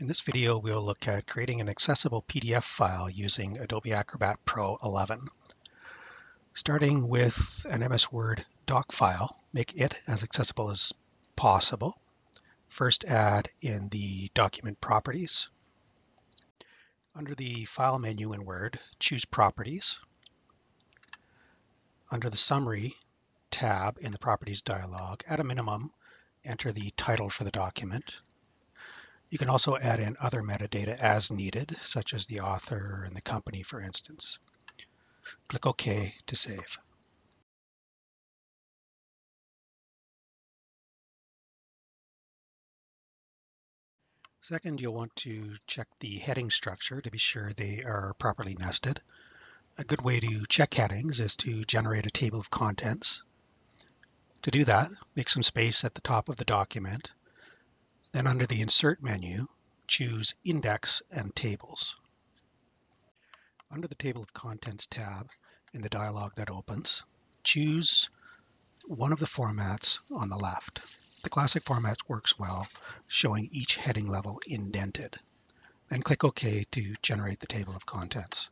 In this video, we'll look at creating an accessible PDF file using Adobe Acrobat Pro 11. Starting with an MS Word doc file, make it as accessible as possible. First add in the document properties. Under the File menu in Word, choose Properties. Under the Summary tab in the Properties dialog, at a minimum, enter the title for the document. You can also add in other metadata as needed, such as the author and the company, for instance. Click OK to save. Second, you'll want to check the heading structure to be sure they are properly nested. A good way to check headings is to generate a table of contents. To do that, make some space at the top of the document then under the Insert menu, choose Index and Tables. Under the Table of Contents tab in the dialog that opens, choose one of the formats on the left. The classic format works well, showing each heading level indented. Then click OK to generate the table of contents.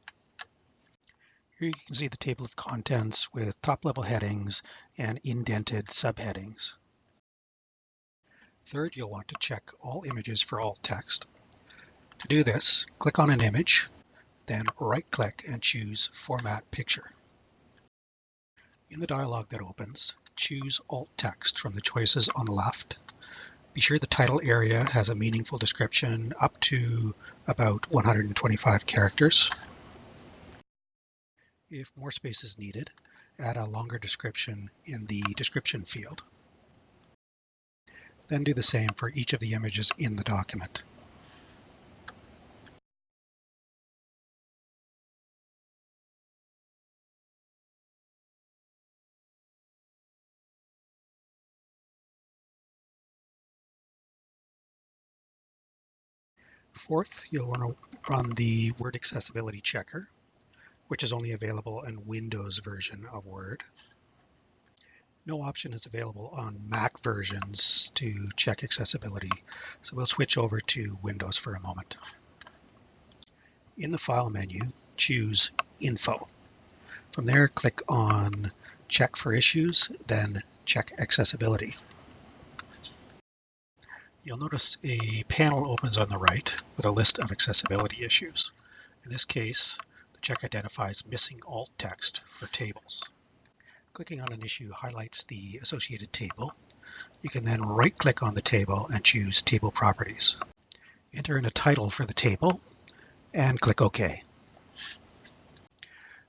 Here you can see the table of contents with top-level headings and indented subheadings. Third, you'll want to check all images for alt text. To do this, click on an image, then right-click and choose Format Picture. In the dialog that opens, choose alt text from the choices on the left. Be sure the title area has a meaningful description up to about 125 characters. If more space is needed, add a longer description in the description field. Then do the same for each of the images in the document. Fourth, you'll want to run the Word Accessibility Checker, which is only available in Windows version of Word. No option is available on Mac versions to check accessibility, so we'll switch over to Windows for a moment. In the File menu, choose Info. From there, click on Check for Issues, then Check Accessibility. You'll notice a panel opens on the right with a list of accessibility issues. In this case, the check identifies missing alt text for tables. Clicking on an issue highlights the associated table. You can then right-click on the table and choose Table Properties. Enter in a title for the table and click OK.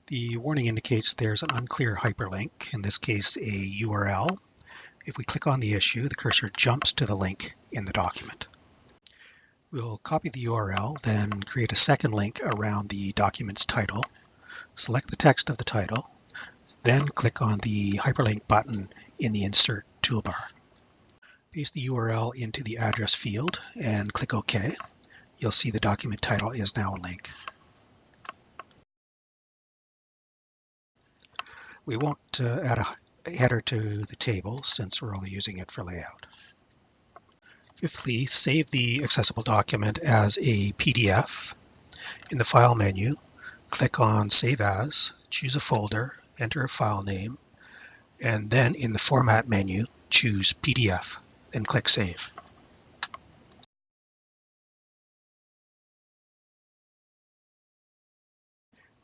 The warning indicates there's an unclear hyperlink, in this case a URL. If we click on the issue, the cursor jumps to the link in the document. We'll copy the URL, then create a second link around the document's title. Select the text of the title then click on the hyperlink button in the Insert toolbar. Paste the URL into the address field and click OK. You'll see the document title is now a link. We won't uh, add a header to the table since we're only using it for layout. Fifthly, save the accessible document as a PDF. In the File menu, click on Save As, choose a folder, enter a file name, and then in the Format menu, choose PDF, then click Save.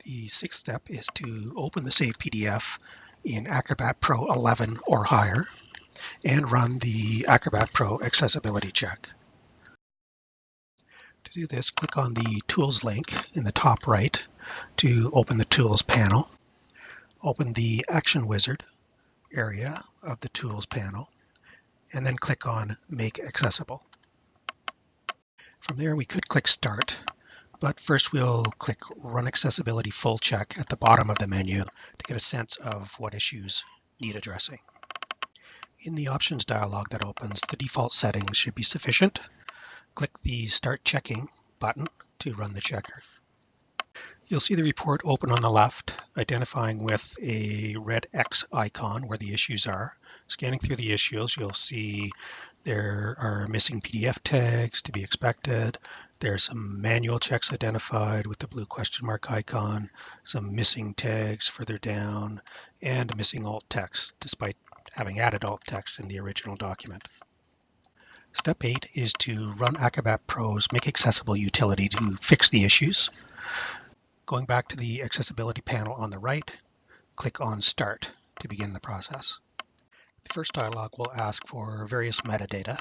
The sixth step is to open the saved PDF in Acrobat Pro 11 or higher and run the Acrobat Pro accessibility check. To do this, click on the Tools link in the top right to open the Tools panel open the Action Wizard area of the Tools panel, and then click on Make Accessible. From there, we could click Start, but first we'll click Run Accessibility Full Check at the bottom of the menu to get a sense of what issues need addressing. In the Options dialog that opens, the default settings should be sufficient. Click the Start Checking button to run the checker. You'll see the report open on the left identifying with a red X icon where the issues are. Scanning through the issues, you'll see there are missing PDF tags to be expected. There's some manual checks identified with the blue question mark icon, some missing tags further down, and missing alt text, despite having added alt text in the original document. Step 8 is to run Acrobat Pro's Make Accessible utility to fix the issues. Going back to the accessibility panel on the right, click on Start to begin the process. The first dialog will ask for various metadata.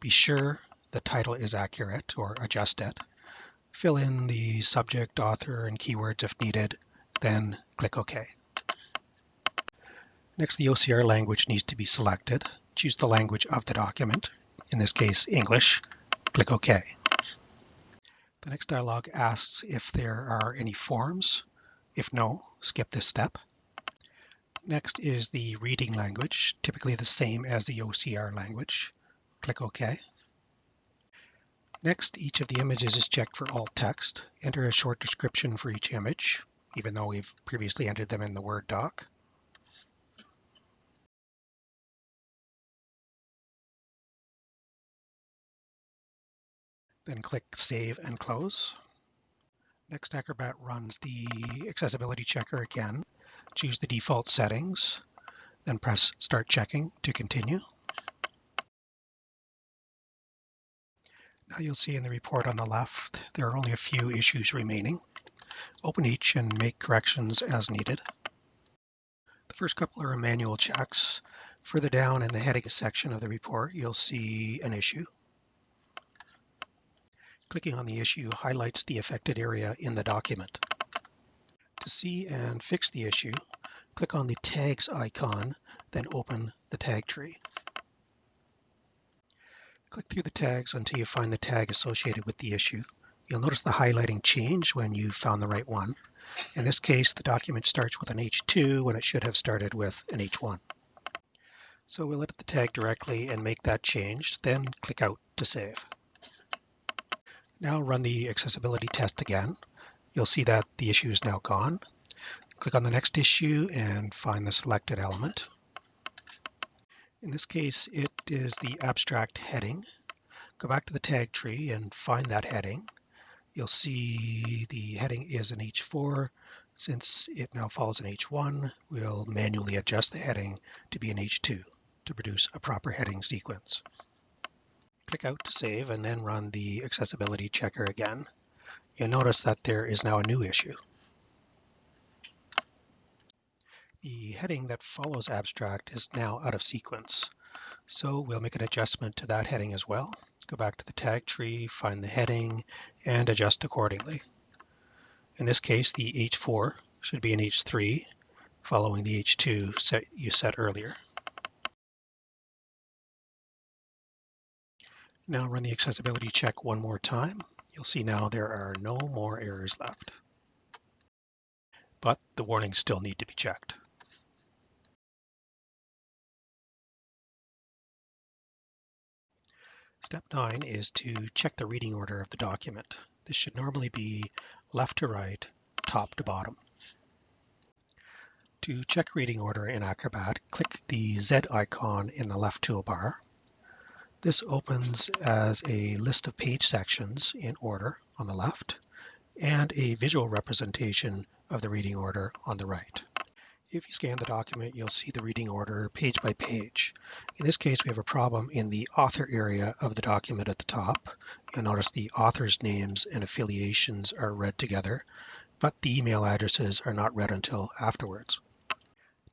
Be sure the title is accurate or adjust it. Fill in the subject, author, and keywords if needed, then click OK. Next, the OCR language needs to be selected. Choose the language of the document, in this case English. Click OK. The next dialog asks if there are any forms. If no, skip this step. Next is the reading language, typically the same as the OCR language. Click OK. Next, each of the images is checked for alt text. Enter a short description for each image, even though we've previously entered them in the Word doc. Then click Save and Close. Next, Acrobat runs the accessibility checker again. Choose the default settings, then press Start Checking to continue. Now you'll see in the report on the left, there are only a few issues remaining. Open each and make corrections as needed. The first couple are manual checks. Further down in the heading section of the report, you'll see an issue. Clicking on the issue highlights the affected area in the document. To see and fix the issue, click on the tags icon, then open the tag tree. Click through the tags until you find the tag associated with the issue. You'll notice the highlighting change when you found the right one. In this case, the document starts with an H2 when it should have started with an H1. So we'll edit the tag directly and make that change, then click out to save. Now run the accessibility test again. You'll see that the issue is now gone. Click on the next issue and find the selected element. In this case, it is the abstract heading. Go back to the tag tree and find that heading. You'll see the heading is an H4. Since it now falls in H1, we'll manually adjust the heading to be an H2 to produce a proper heading sequence. Click out to save and then run the accessibility checker again. You'll notice that there is now a new issue. The heading that follows abstract is now out of sequence. So we'll make an adjustment to that heading as well. Go back to the tag tree, find the heading, and adjust accordingly. In this case, the H4 should be an H3, following the H2 set you set earlier. Now run the accessibility check one more time. You'll see now there are no more errors left. But the warnings still need to be checked. Step 9 is to check the reading order of the document. This should normally be left to right, top to bottom. To check reading order in Acrobat, click the Z icon in the left toolbar this opens as a list of page sections in order on the left and a visual representation of the reading order on the right. If you scan the document, you'll see the reading order page by page. In this case, we have a problem in the author area of the document at the top. You'll notice the author's names and affiliations are read together, but the email addresses are not read until afterwards.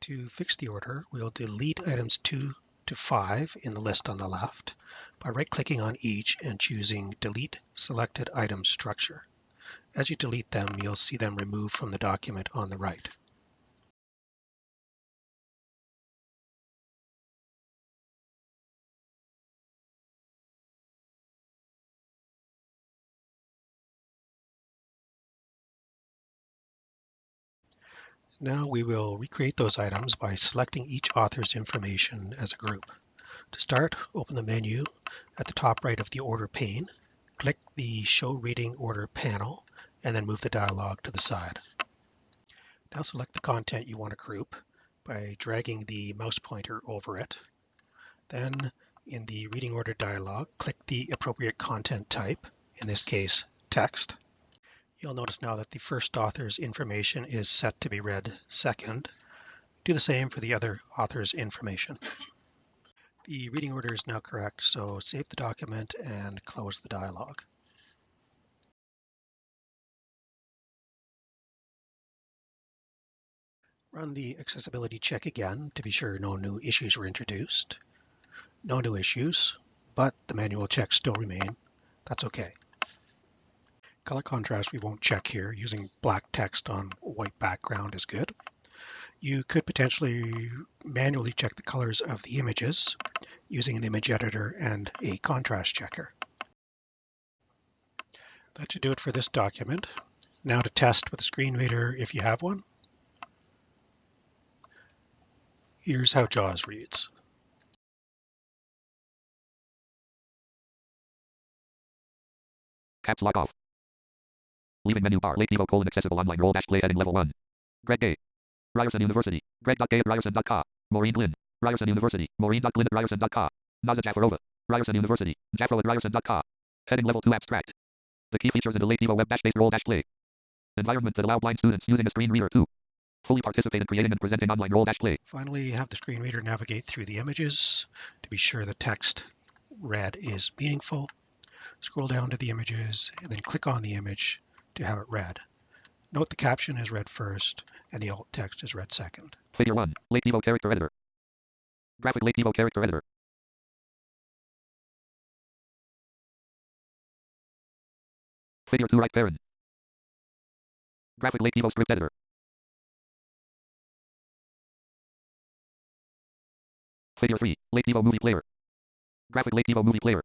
To fix the order, we'll delete items 2 to 5 in the list on the left by right-clicking on each and choosing Delete Selected Item Structure. As you delete them, you'll see them removed from the document on the right. Now we will recreate those items by selecting each author's information as a group. To start, open the menu at the top right of the Order pane, click the Show Reading Order panel, and then move the dialog to the side. Now select the content you want to group by dragging the mouse pointer over it. Then in the reading order dialog, click the appropriate content type, in this case, text. You'll notice now that the first author's information is set to be read second. Do the same for the other author's information. The reading order is now correct, so save the document and close the dialog. Run the accessibility check again to be sure no new issues were introduced. No new issues, but the manual checks still remain. That's okay. Color contrast we won't check here. Using black text on white background is good. You could potentially manually check the colors of the images using an image editor and a contrast checker. That should do it for this document. Now to test with a screen reader if you have one. Here's how JAWS reads. Caps lock off. Leaving menu bar. Late Devo colon accessible online role dash play heading level 1. Greg Gay. Ryerson University. Greg.gay at ryerson.ca. Maureen Glynn. Ryerson University. Maureen.glynn at ryerson.ca. Naza Jafarova. Ryerson University. Jafro at ryerson.ca. Heading level 2 abstract. The key features in the Late Devo web dash based role dash play. Environment that allow blind students using a screen reader to fully participate in creating and presenting online role dash play. Finally, have the screen reader navigate through the images to be sure the text read is meaningful. Scroll down to the images and then click on the image to have it read. Note the caption is read first and the alt text is read second. Figure 1. Late Devo character editor. Graphic Late Devo character editor. Figure 2 right parent. Graphic Late Devo script editor. Figure 3. Late Devo movie player. Graphic Late Devo movie player.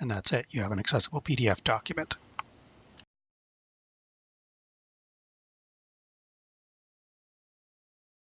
And that's it. You have an accessible PDF document.